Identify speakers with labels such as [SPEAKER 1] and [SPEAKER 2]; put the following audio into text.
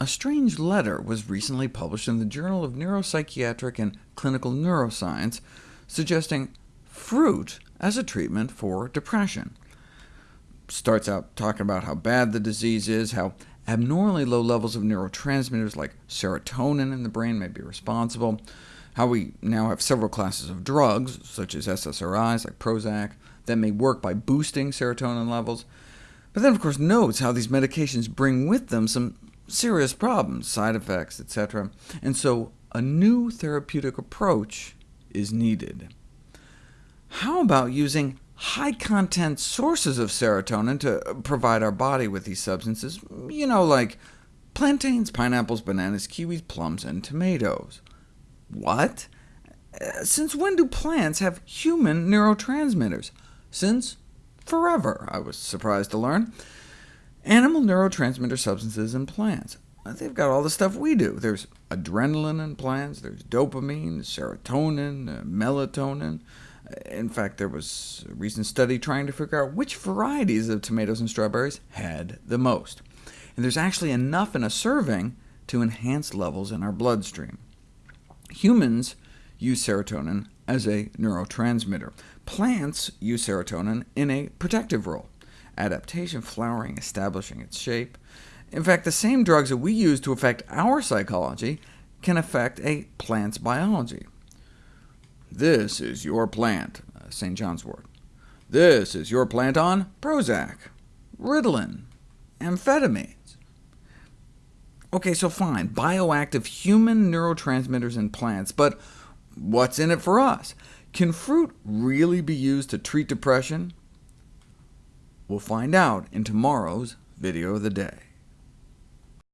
[SPEAKER 1] A strange letter was recently published in the Journal of Neuropsychiatric and Clinical Neuroscience, suggesting fruit as a treatment for depression. Starts out talking about how bad the disease is, how abnormally low levels of neurotransmitters like serotonin in the brain may be responsible, how we now have several classes of drugs, such as SSRIs like Prozac, that may work by boosting serotonin levels, but then of course notes how these medications bring with them some serious problems, side effects, etc., and so a new therapeutic approach is needed. How about using high-content sources of serotonin to provide our body with these substances, you know, like plantains, pineapples, bananas, kiwis, plums, and tomatoes? What? Since when do plants have human neurotransmitters? Since forever, I was surprised to learn. Animal neurotransmitter substances in plants. They've got all the stuff we do. There's adrenaline in plants, there's dopamine, serotonin, uh, melatonin. In fact, there was a recent study trying to figure out which varieties of tomatoes and strawberries had the most. And there's actually enough in a serving to enhance levels in our bloodstream. Humans use serotonin as a neurotransmitter. Plants use serotonin in a protective role adaptation, flowering, establishing its shape. In fact, the same drugs that we use to affect our psychology can affect a plant's biology. This is your plant, uh, St. John's wort. This is your plant on Prozac, Ritalin, amphetamines. OK, so fine, bioactive human neurotransmitters in plants, but what's in it for us? Can fruit really be used to treat depression? We'll find out in tomorrow's video of the day.